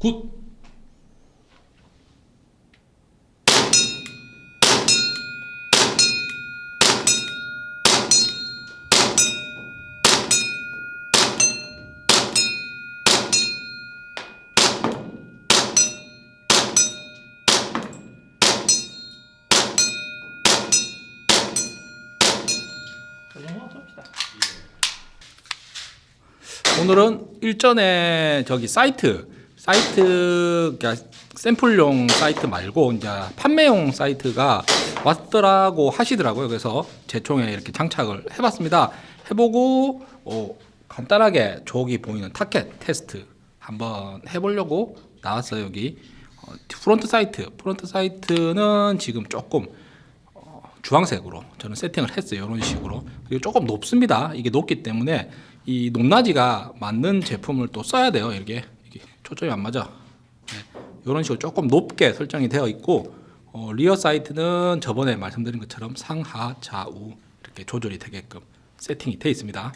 굿. 오늘은 일전에 저기 sight sight 그러니까 샘플용 sight 말고 이제 판매용 sight가 왔더라고 하시더라고요. 그래서 제 총에 이렇게 장착을 해봤습니다. 해보고 어, 간단하게 저기 보이는 target test 한번 해보려고 나왔어요. 여기 어, front sight front sight는 지금 조금 어, 주황색으로 저는 세팅을 했어요. 이런 식으로 그리고 조금 높습니다. 이게 높기 때문에 이 높낮이가 맞는 제품을 또 써야 돼요. 이렇게, 초점이 안 맞아. 네. 이런 식으로 조금 높게 설정이 되어 있고 어, 리어 사이트는 저번에 말씀드린 것처럼 상하 좌우 이렇게 조절이 되게끔 세팅이 되어 있습니다.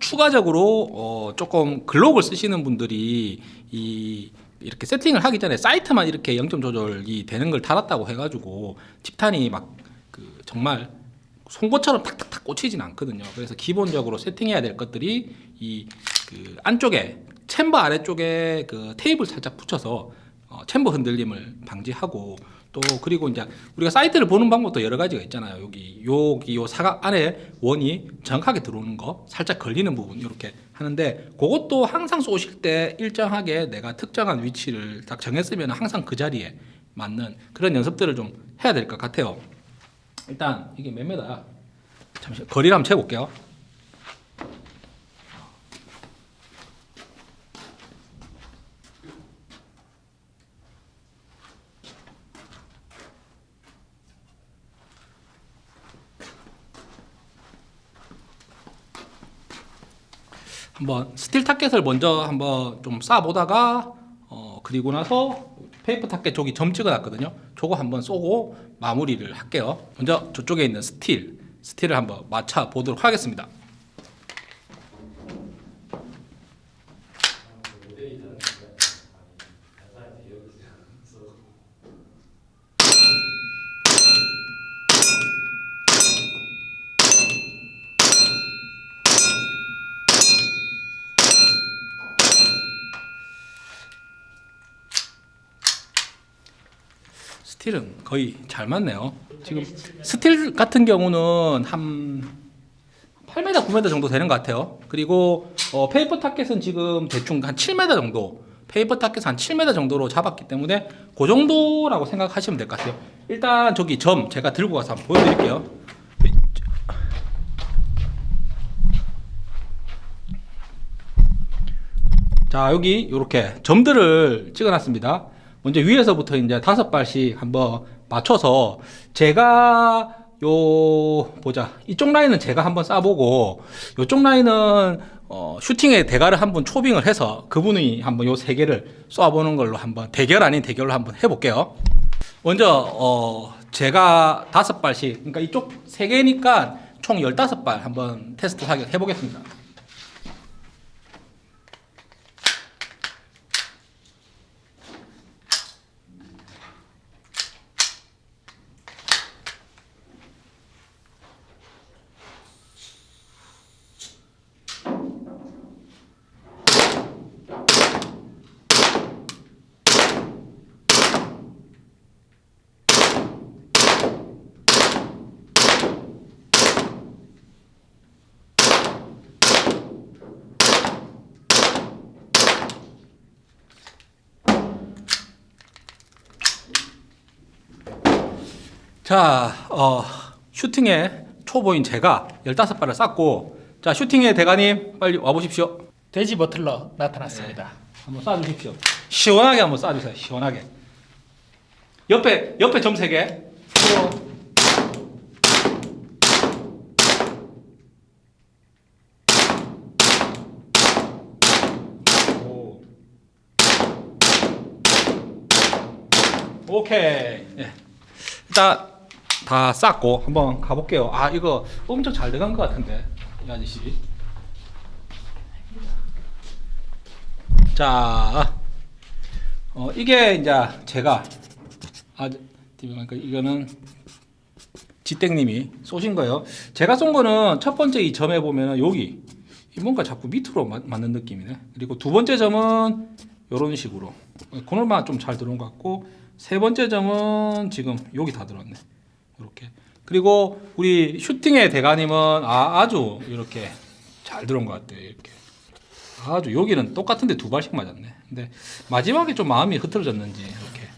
추가적으로 어, 조금 글록을 쓰시는 분들이 이 이렇게 세팅을 하기 전에 사이트만 이렇게 0점 조절이 되는 걸 달았다고 해가지고 집탄이 막 그 정말 송곳처럼 탁탁탁 꽂히진 않거든요. 그래서 기본적으로 세팅해야 될 것들이 이 그 안쪽에 챔버 아래쪽에 그 테이블 살짝 붙여서 어, 챔버 흔들림을 방지하고 또 그리고 이제 우리가 사이트를 보는 방법도 여러 가지가 있잖아요. 여기 여기 요 사각 안에 원이 정확하게 들어오는 거, 살짝 걸리는 부분 이렇게 하는데 그것도 항상 쏘실 때 일정하게 내가 특정한 위치를 딱 정했으면 항상 그 자리에 맞는 그런 연습들을 좀 해야 될 것 같아요. 일단 이게 몇 메다야? 잠시 거리를 한번 재볼게요. 한번 steel target을 먼저 한번 좀 쏴보다가 어 그리고 나서 paper target 저기 점 찍어놨거든요. 저거 한번 쏘고 마무리를 할게요. 먼저 저쪽에 있는 steel steel을 한번 맞춰 보도록 하겠습니다. 스틸은 거의 잘 맞네요. 지금 스틸 같은 경우는 한 8m, 9m 정도 되는 것 같아요. 그리고 어, 페이퍼 타켓은 지금 대충 한 7m 정도, 페이퍼 타켓 한 7m 정도로 잡았기 때문에 그 정도라고 생각하시면 될 것 같아요. 일단 저기 점 제가 들고 가서 한번 보여드릴게요. 자 여기 이렇게 점들을 찍어놨습니다. 먼저 위에서부터 이제 다섯 발씩 한번 맞춰서 제가 요 보자 이쪽 라인은 제가 한번 쏴보고 요쪽 라인은 어, 슈팅의 대가를 한번 초빙을 해서 그분이 한번 요 세 개를 쏴보는 걸로 한번 대결 아닌 대결로 한번 해볼게요. 먼저 어, 제가 다섯 발씩 그러니까 이쪽 세 개니까 총 열다섯 발 한번 테스트 해보겠습니다. 자, 어, 슈팅의 초보인 제가 15발을 쐈고, 자, 슈팅의 대가님, 빨리 와보십시오. 돼지 버틀러 나타났습니다. 한번 쏴주십시오. 시원하게 한번 쏴주세요. 시원하게. 옆에, 옆에 점 3개. 오. 오케이. 예. 일단 다 쌌고 한번 가볼게요. 아 이거 엄청 잘 돼간 것 같은데 이 아저씨. 자 어, 이게 이제 제가 아 이거는 지땡님이 쏘신 거예요. 제가 쏜 거는 첫 번째 이 점에 보면은 여기 이 뭔가 자꾸 밑으로 맞, 맞는 느낌이네. 그리고 두 번째 점은 이런 식으로 코너만 좀 잘 들어온 것 같고 세 번째 점은 지금 여기 다 들었네. 이렇게 그리고 우리 슈팅의 대가님은 아, 아주 이렇게 잘 들어온 것 같아요. 이렇게 아주 여기는 똑같은데 두 발씩 맞았네. 근데 마지막에 좀 마음이 흐트러졌는지 이렇게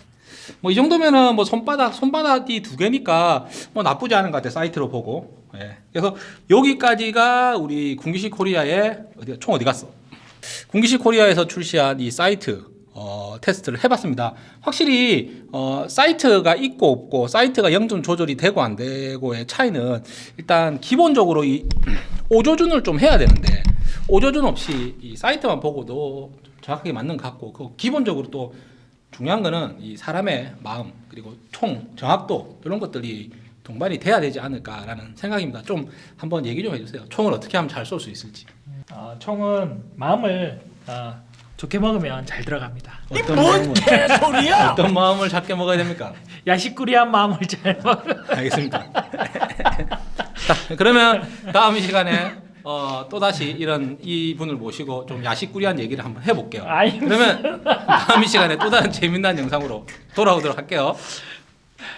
뭐 이 정도면은 뭐 손바닥 손바닥이 두 개니까 뭐 나쁘지 않은 것 같아 sight로 보고. 예. 그래서 여기까지가 우리 군기시 코리아의 어디 총 어디 갔어? 군기시 코리아에서 출시한 이 sight 어, 테스트를 해봤습니다. 확실히 어, sight가 있고 없고 sight가 영점 조절이 되고 안 되고의 차이는 일단 기본적으로 이 오조준을 좀 해야 되는데 오조준 없이 이 sight만 보고도 좀 정확하게 맞는 것 같고 그 기본적으로 또 중요한 거는 이 사람의 마음 그리고 총 정확도 이런 것들이 동반이 돼야 되지 않을까라는 생각입니다. 좀 한번 얘기 좀 해주세요. 총을 어떻게 하면 잘 쏠 수 있을지. 어, 총은 마음을 어, 좋게 먹으면 잘 들어갑니다. 어떤 마음을 개소리야! 어떤 마음을 작게 먹어야 됩니까? 야식꾸리한 마음을 잘 먹어. 알겠습니다. 자, 그러면 다음 시간에 어, 또 다시 이런 이 분을 모시고 좀 야식꾸리한 얘기를 한번 해볼게요. 그러면 다음 시간에 또 다른 재미난 영상으로 돌아오도록 할게요.